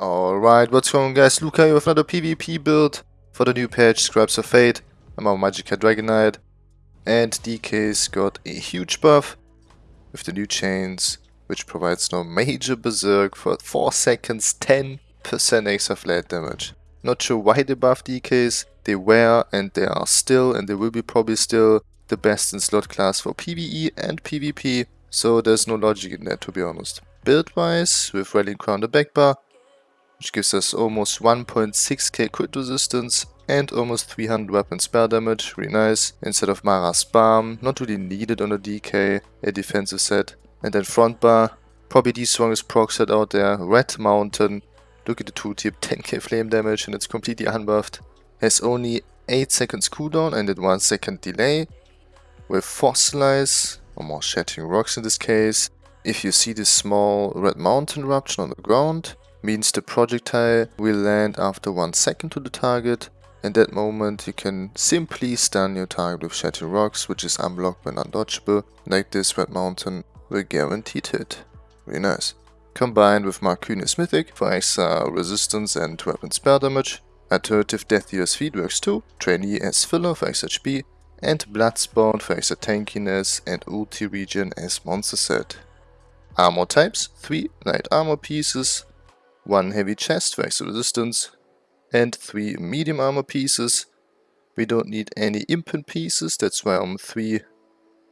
Alright, what's going on guys, Luca here with another PvP build for the new patch, Scribes of Fate. I'm on Magicka Dragon Knight. And DK's got a huge buff with the new chains, which provides no major berserk for 4 seconds, 10% extra flat damage. Not sure why they buff DKs, they were and they are still and they will be probably still the best in slot class for PvE and PvP, so there's no logic in that to be honest. Build wise, with Rallying Cry the back bar, which gives us almost 1.6k crit resistance and almost 300 weapon spell damage, really nice. Instead of Mara's Balm, not really needed on a DK, a defensive set. And then front bar, probably the strongest proc set out there, Red Mountain. Look at the tooltip, 10k flame damage and it's completely unbuffed. Has only 8 seconds cooldown and then 1 second delay. With Fossilize, or more Shattering Rocks in this case. If you see this small Red Mountain eruption on the ground, means the projectile will land after 1 second to the target. In that moment you can simply stun your target with Shattering Rocks, which is unblocked and undodgeable, like this Red Mountain will guaranteed hit. Really nice. Combined with Markyn's Mythic for extra uh, resistance and weapon spell damage. Alternative Death Dealer's Fete works too, Trainee as filler for extra HP, and Bloodspawn for extra tankiness and Ulti Regen as monster set. Armor types, 3 light armor pieces, one heavy chest for extra resistance, and three medium armor pieces. We don't need any impen pieces, that's why I'm three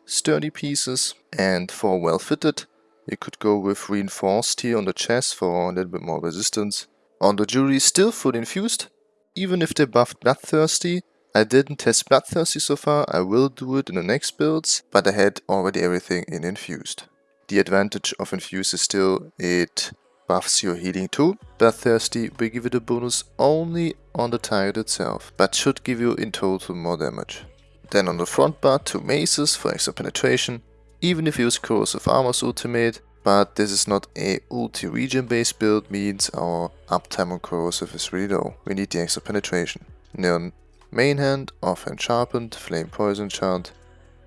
sturdy pieces and four well fitted. You could go with reinforced here on the chest for a little bit more resistance. On the jewelry still full infused, even if they buffed Bloodthirsty. I didn't test Bloodthirsty so far, I will do it in the next builds, but I had already everything in infused. The advantage of infused is still it buffs your healing too. Bloodthirsty will give it a bonus only on the target itself, but should give you in total more damage. Then on the front bar, two maces for extra penetration, even if you use Corrosive Armor's ultimate, but this is not a ulti region based build, means our uptime on corrosive is really low. We need the extra penetration. Then main hand, offhand sharpened, flame poison chant.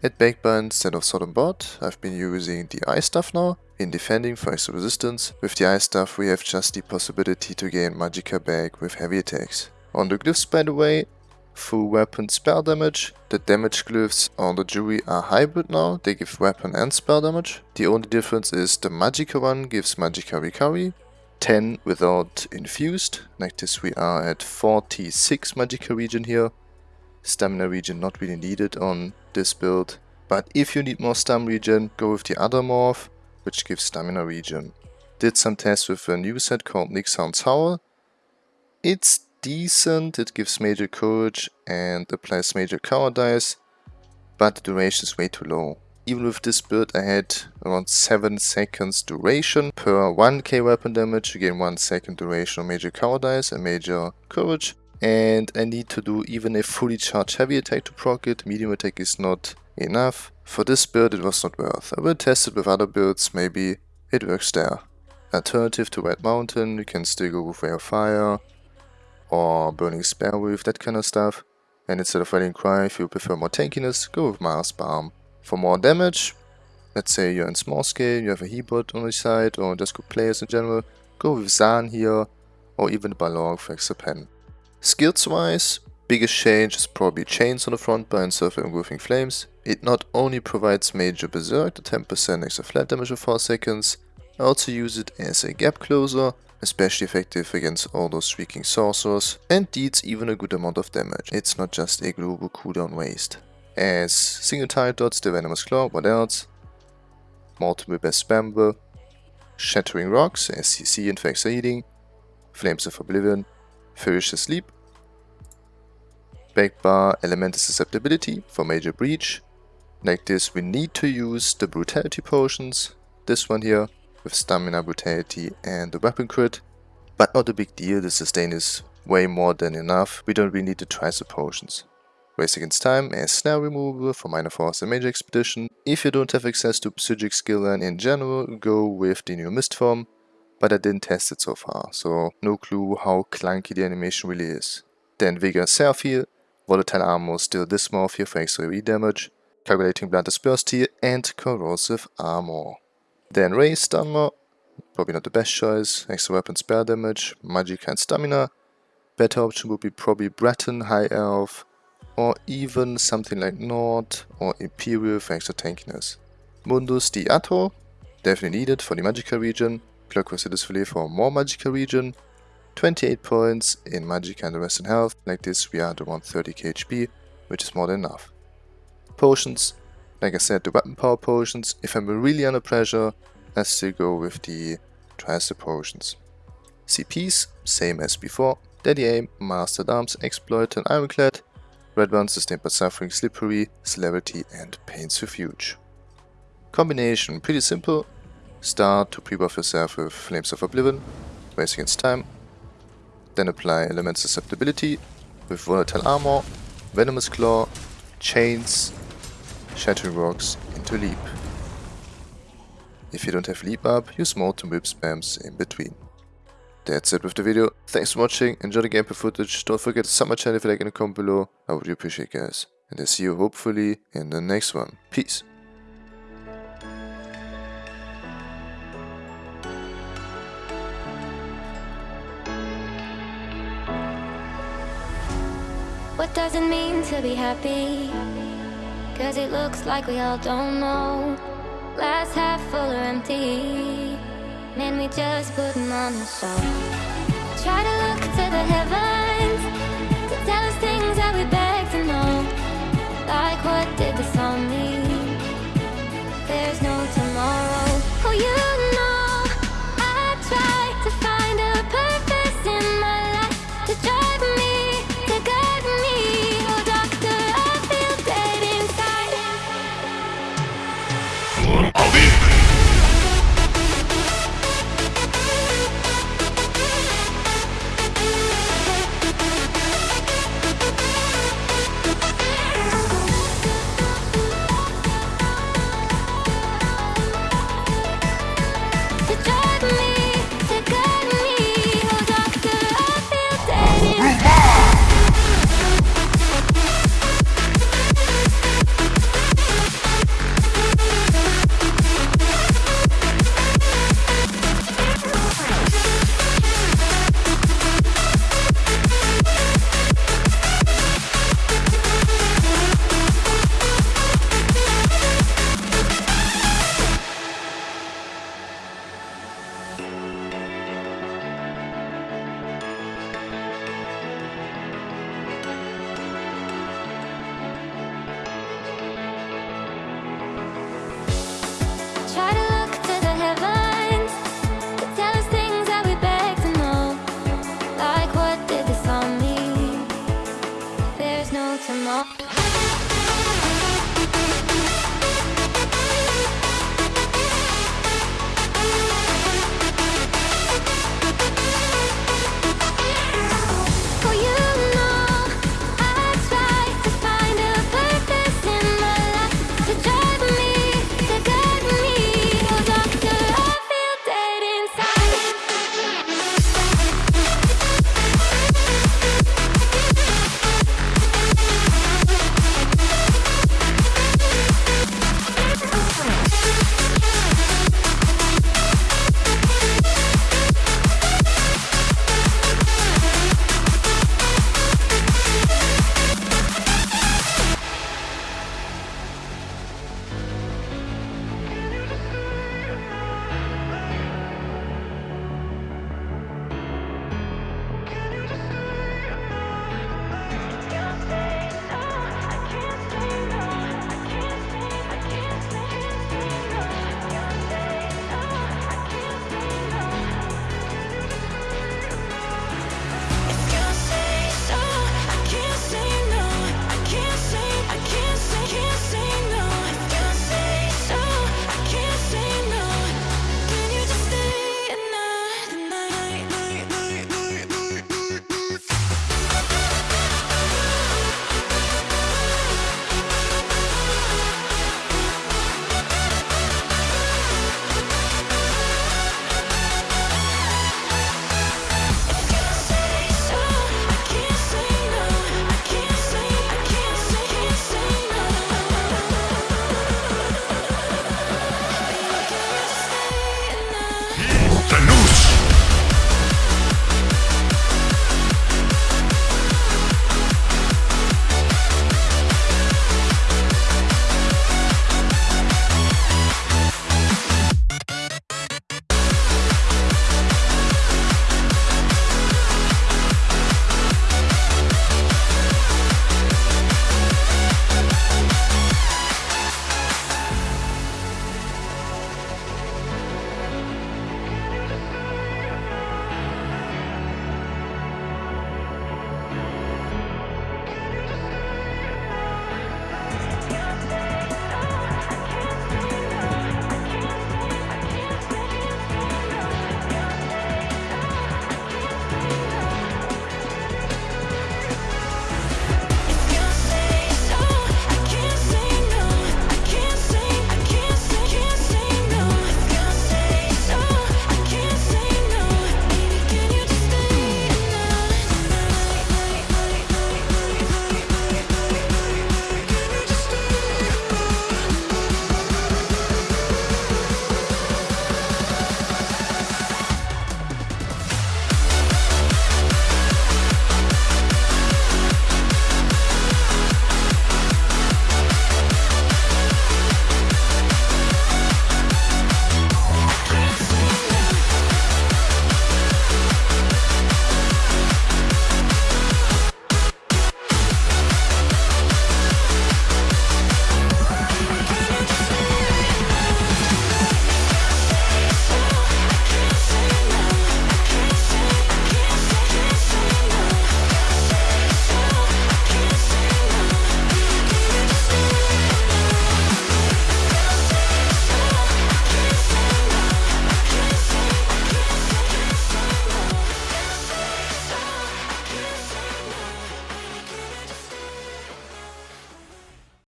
At backbar instead of sword and bot, I've been using the ice stuff now, in defending for extra resistance, with the ice stuff we have just the possibility to gain Magicka back with heavy attacks. On the glyphs by the way, full weapon spell damage. The damage glyphs on the jewelry are hybrid now, they give weapon and spell damage. The only difference is the Magicka one gives Magicka recovery, 10 without infused, like this we are at 46 Magicka region here. Stamina region not really needed on this build, but if you need more stam region, go with the other morph which gives stamina regen. Did some tests with a new set called Nixhound's Howl. It's decent, it gives major courage and applies major cowardice, but the duration is way too low. Even with this build I had around 7 seconds duration per 1k weapon damage, again 1 second duration of major cowardice and major courage. And I need to do even a fully charged heavy attack to proc it, medium attack is not enough. For this build it was not worth. I will test it with other builds, maybe it works there. Alternative to Red Mountain, you can still go with Ray of Fire or Burning Spellweave, that kind of stuff. And instead of Rallying Cry, if you prefer more tankiness, go with Mara's Balm. For more damage, let's say you're in small scale, you have a Hebot on your side, or just good players in general, go with Zaan here, or even Balorgh for extra pen. Skills wise, biggest change is probably chains on the front bar instead of engulfing flames. It not only provides major berserk, the 10% extra flat damage for 4 seconds, I also use it as a gap closer, especially effective against all those shrieking sorcerers, and deals even a good amount of damage. It's not just a global cooldown waste. As single target dots, the Venomous Claw, what else? Multiple Best Spamble, Shattering Rocks, and Faxer Healing, Flames of Oblivion, Ferocious Leap, Backbar Elemental Susceptibility for Major Breach, like this we need to use the Brutality Potions, this one here, with Stamina, Brutality and the Weapon Crit. But not a big deal, the sustain is way more than enough, we don't really need to try the potions. Race Against Time as Snare Removal for Minor Force and Major Expedition. If you don't have access to Psijic Skill line in general, go with the new Mist form, but I didn't test it so far, so no clue how clunky the animation really is. Then Vigor Seraphir, Volatile Armor still here for extra damage, calculating blunt dispersed here, and corrosive armor. Then raised armor, probably not the best choice. Extra weapon spell damage, Magicka and stamina. Better option would be probably Breton, High Elf, or even something like Nord or Imperial for extra tankiness. Mundus di Atro, definitely needed for the Magicka region. Clockwork Citizen's for more Magicka region. 28 points in Magicka and the rest in health. Like this we are at around 30 HP, which is more than enough. Potions, like I said, the weapon power potions. If I'm really under pressure, I still go with the Tricer potions. CPs, same as before. Deadly Aim, Master-at-Arms, Exploit and Ironclad. Red ones sustained by Suffering, Slippery, Celerity and Pain's Refuge. Combination, pretty simple. Start to pre-buff yourself with Flames of Oblivion, race against time. Then apply Element Susceptibility with Volatile Armor, Venomous Claw, Chains, Shattering Rocks into Leap. If you don't have Leap up, use Molten Whip spams in between. That's it with the video. Thanks for watching, enjoy the gameplay footage, don't forget to sub my channel if you like in the comment below, I would really appreciate guys. And I see you hopefully in the next one. Peace. What does it mean to be happy? Cause it looks like we all don't know. Glass half full or empty. Man, we just putting on a show. Try to look to the heavens.